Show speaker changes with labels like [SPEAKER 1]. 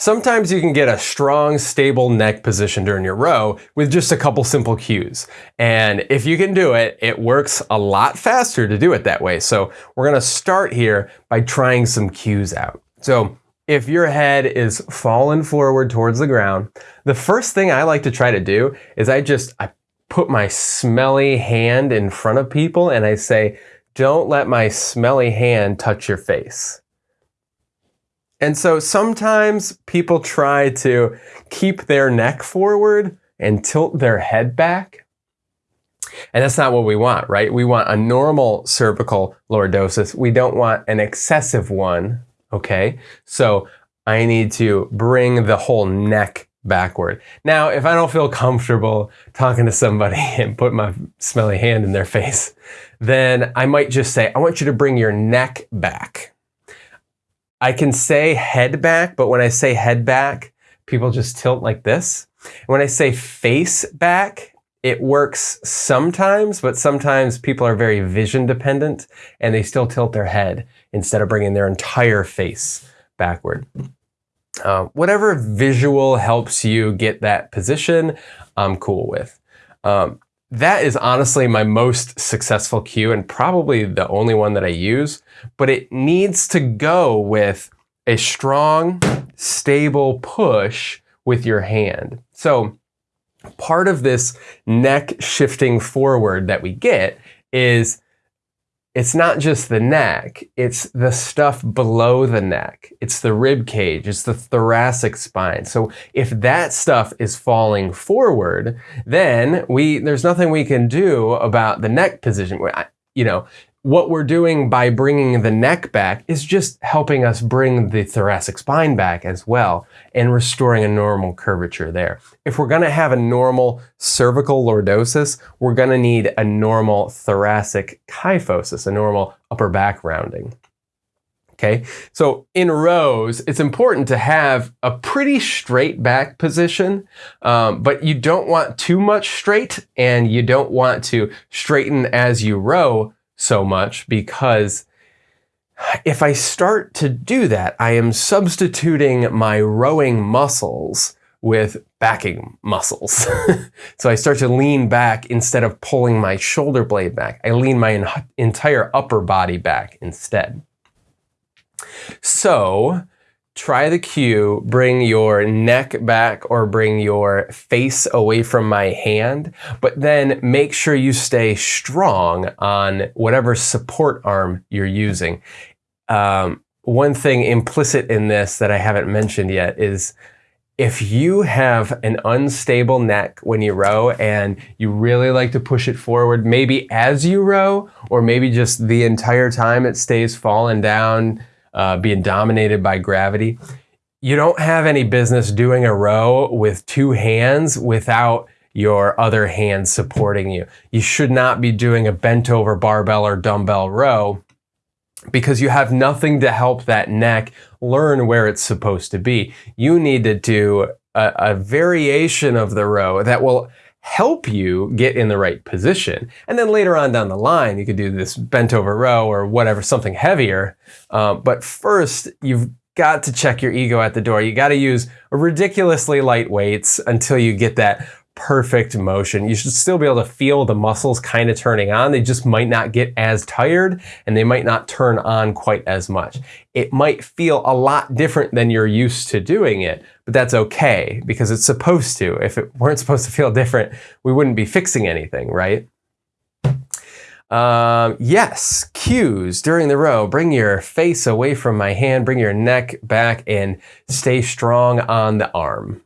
[SPEAKER 1] Sometimes you can get a strong, stable neck position during your row with just a couple simple cues. And if you can do it, it works a lot faster to do it that way. So we're gonna start here by trying some cues out. So if your head is fallen forward towards the ground, the first thing I like to try to do is I just, I put my smelly hand in front of people and I say, don't let my smelly hand touch your face. And so sometimes people try to keep their neck forward and tilt their head back. And that's not what we want, right? We want a normal cervical lordosis. We don't want an excessive one, okay? So I need to bring the whole neck backward. Now, if I don't feel comfortable talking to somebody and put my smelly hand in their face, then I might just say, I want you to bring your neck back. I can say head back, but when I say head back, people just tilt like this. When I say face back, it works sometimes, but sometimes people are very vision dependent and they still tilt their head instead of bringing their entire face backward. Uh, whatever visual helps you get that position, I'm cool with. Um, that is honestly my most successful cue and probably the only one that I use, but it needs to go with a strong, stable push with your hand. So part of this neck shifting forward that we get is it's not just the neck, it's the stuff below the neck. It's the rib cage, it's the thoracic spine. So if that stuff is falling forward, then we there's nothing we can do about the neck position. You know, what we're doing by bringing the neck back is just helping us bring the thoracic spine back as well and restoring a normal curvature there. If we're going to have a normal cervical lordosis, we're going to need a normal thoracic kyphosis, a normal upper back rounding. Okay, so in rows, it's important to have a pretty straight back position, um, but you don't want too much straight and you don't want to straighten as you row so much because if I start to do that, I am substituting my rowing muscles with backing muscles. so I start to lean back instead of pulling my shoulder blade back. I lean my entire upper body back instead. So try the cue, bring your neck back or bring your face away from my hand, but then make sure you stay strong on whatever support arm you're using. Um, one thing implicit in this that I haven't mentioned yet is if you have an unstable neck when you row and you really like to push it forward, maybe as you row, or maybe just the entire time it stays falling down, uh, being dominated by gravity. You don't have any business doing a row with two hands without your other hand supporting you. You should not be doing a bent over barbell or dumbbell row because you have nothing to help that neck learn where it's supposed to be. You need to do a, a variation of the row that will help you get in the right position. And then later on down the line, you could do this bent over row or whatever, something heavier. Um, but first, you've got to check your ego at the door. You got to use ridiculously light weights until you get that perfect motion. You should still be able to feel the muscles kind of turning on. They just might not get as tired and they might not turn on quite as much. It might feel a lot different than you're used to doing it, but that's okay because it's supposed to. If it weren't supposed to feel different, we wouldn't be fixing anything, right? Um, yes, cues during the row. Bring your face away from my hand, bring your neck back and stay strong on the arm.